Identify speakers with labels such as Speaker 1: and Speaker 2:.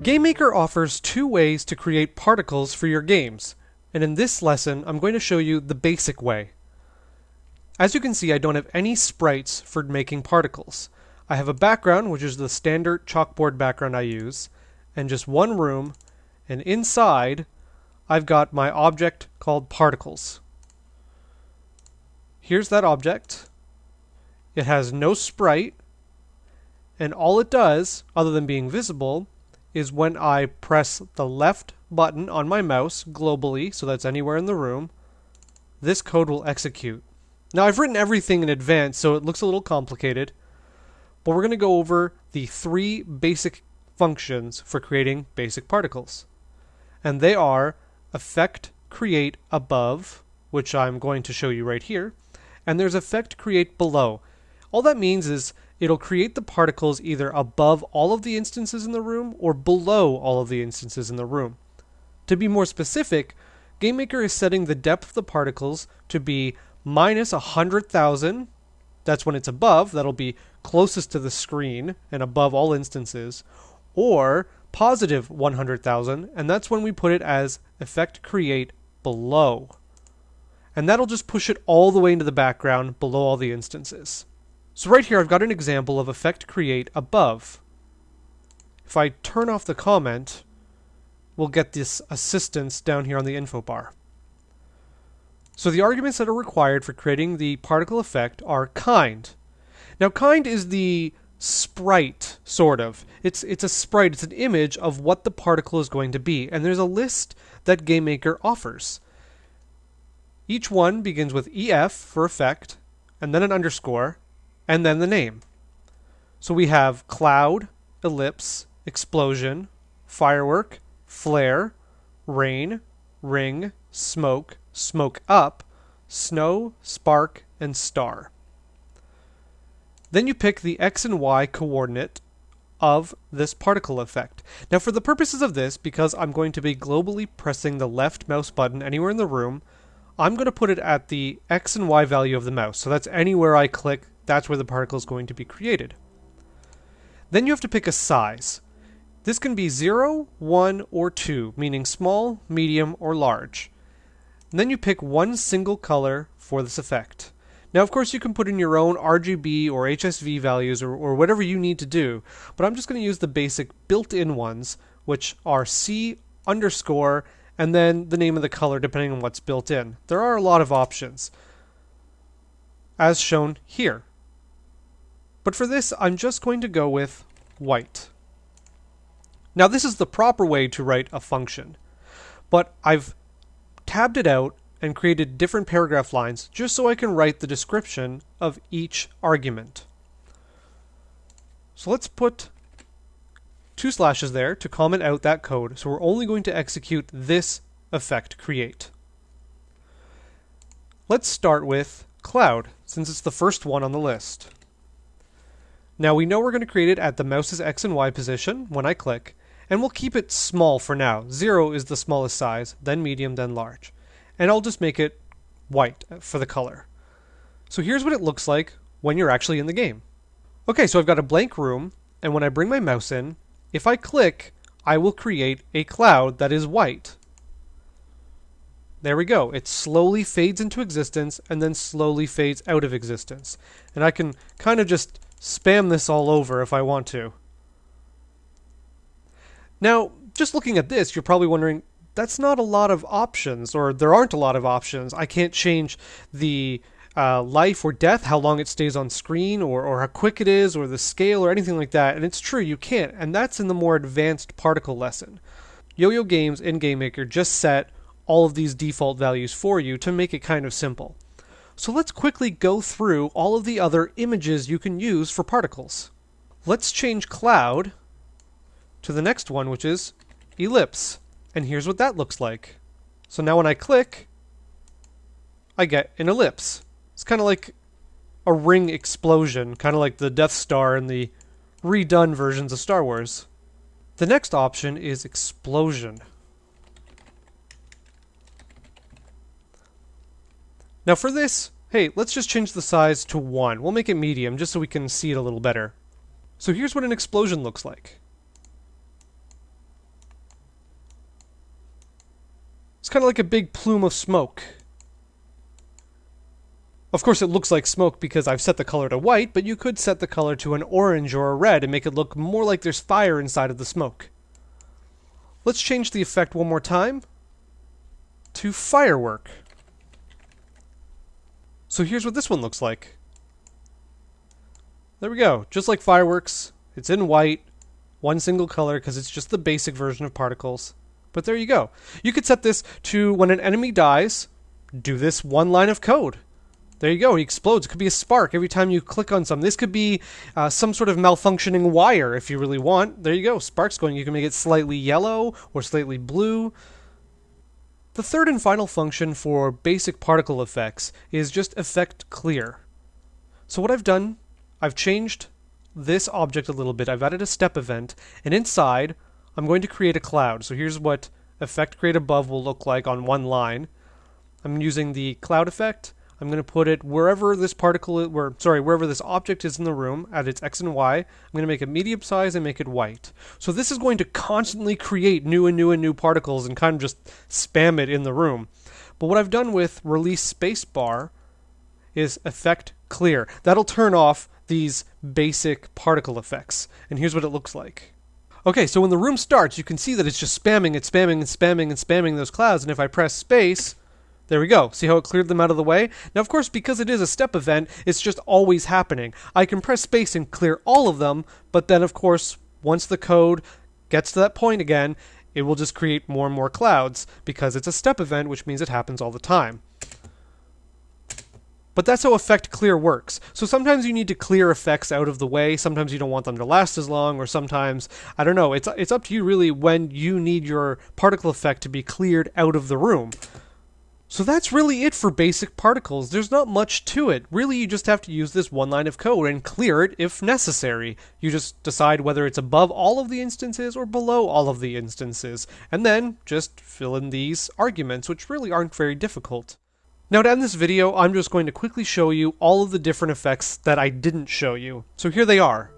Speaker 1: GameMaker offers two ways to create particles for your games, and in this lesson I'm going to show you the basic way. As you can see I don't have any sprites for making particles. I have a background which is the standard chalkboard background I use, and just one room, and inside I've got my object called particles. Here's that object. It has no sprite, and all it does, other than being visible, is when I press the left button on my mouse globally, so that's anywhere in the room, this code will execute. Now I've written everything in advance, so it looks a little complicated, but we're going to go over the three basic functions for creating basic particles. And they are effect create above, which I'm going to show you right here, and there's effect create below. All that means is it'll create the particles either above all of the instances in the room or below all of the instances in the room. To be more specific, GameMaker is setting the depth of the particles to be minus 100,000. That's when it's above, that'll be closest to the screen and above all instances, or positive 100,000, and that's when we put it as effect create below. And that'll just push it all the way into the background below all the instances. So right here I've got an example of effect create above. If I turn off the comment, we'll get this assistance down here on the info bar. So the arguments that are required for creating the particle effect are kind. Now kind is the sprite, sort of. It's it's a sprite, it's an image of what the particle is going to be, and there's a list that GameMaker offers. Each one begins with EF for effect, and then an underscore, and then the name. So we have cloud, ellipse, explosion, firework, flare, rain, ring, smoke, smoke up, snow, spark, and star. Then you pick the x and y coordinate of this particle effect. Now for the purposes of this, because I'm going to be globally pressing the left mouse button anywhere in the room, I'm going to put it at the x and y value of the mouse. So that's anywhere I click that's where the particle is going to be created. Then you have to pick a size. This can be 0, 1, or 2, meaning small, medium, or large. And then you pick one single color for this effect. Now, of course, you can put in your own RGB or HSV values or, or whatever you need to do, but I'm just going to use the basic built-in ones, which are C underscore and then the name of the color depending on what's built in. There are a lot of options, as shown here. But for this, I'm just going to go with white. Now this is the proper way to write a function, but I've tabbed it out and created different paragraph lines just so I can write the description of each argument. So let's put two slashes there to comment out that code. So we're only going to execute this effect create. Let's start with cloud since it's the first one on the list. Now we know we're going to create it at the mouse's X and Y position when I click, and we'll keep it small for now. Zero is the smallest size, then medium, then large. And I'll just make it white for the color. So here's what it looks like when you're actually in the game. Okay, so I've got a blank room, and when I bring my mouse in, if I click, I will create a cloud that is white. There we go. It slowly fades into existence and then slowly fades out of existence. And I can kind of just spam this all over if I want to. Now, just looking at this, you're probably wondering, that's not a lot of options, or there aren't a lot of options. I can't change the uh, life or death, how long it stays on screen, or, or how quick it is, or the scale, or anything like that. And it's true, you can't. And that's in the more advanced particle lesson. Yo-Yo Games and GameMaker just set all of these default values for you to make it kind of simple. So let's quickly go through all of the other images you can use for particles. Let's change cloud to the next one, which is ellipse. And here's what that looks like. So now when I click, I get an ellipse. It's kind of like a ring explosion, kind of like the Death Star in the redone versions of Star Wars. The next option is explosion. Now for this, hey, let's just change the size to 1. We'll make it medium just so we can see it a little better. So here's what an explosion looks like. It's kind of like a big plume of smoke. Of course, it looks like smoke because I've set the color to white, but you could set the color to an orange or a red and make it look more like there's fire inside of the smoke. Let's change the effect one more time to firework. So here's what this one looks like. There we go. Just like fireworks, it's in white, one single color because it's just the basic version of particles. But there you go. You could set this to when an enemy dies, do this one line of code. There you go. He explodes. It could be a spark every time you click on something. This could be uh, some sort of malfunctioning wire if you really want. There you go. Sparks going. You can make it slightly yellow or slightly blue. The third and final function for basic particle effects is just effect clear. So what I've done, I've changed this object a little bit. I've added a step event, and inside I'm going to create a cloud. So here's what effect create above will look like on one line. I'm using the cloud effect. I'm going to put it wherever this particle, where sorry, wherever this object is in the room at its x and y. I'm going to make it medium size and make it white. So this is going to constantly create new and new and new particles and kind of just spam it in the room. But what I've done with release spacebar is effect clear. That'll turn off these basic particle effects. And here's what it looks like. Okay, so when the room starts, you can see that it's just spamming and spamming and spamming and spamming those clouds. And if I press space, there we go. See how it cleared them out of the way? Now, of course, because it is a step event, it's just always happening. I can press space and clear all of them, but then, of course, once the code gets to that point again, it will just create more and more clouds because it's a step event, which means it happens all the time. But that's how effect clear works. So sometimes you need to clear effects out of the way. Sometimes you don't want them to last as long, or sometimes I don't know. It's it's up to you really when you need your particle effect to be cleared out of the room. So that's really it for basic particles. There's not much to it. Really, you just have to use this one line of code and clear it if necessary. You just decide whether it's above all of the instances or below all of the instances, and then just fill in these arguments, which really aren't very difficult. Now to end this video, I'm just going to quickly show you all of the different effects that I didn't show you. So here they are.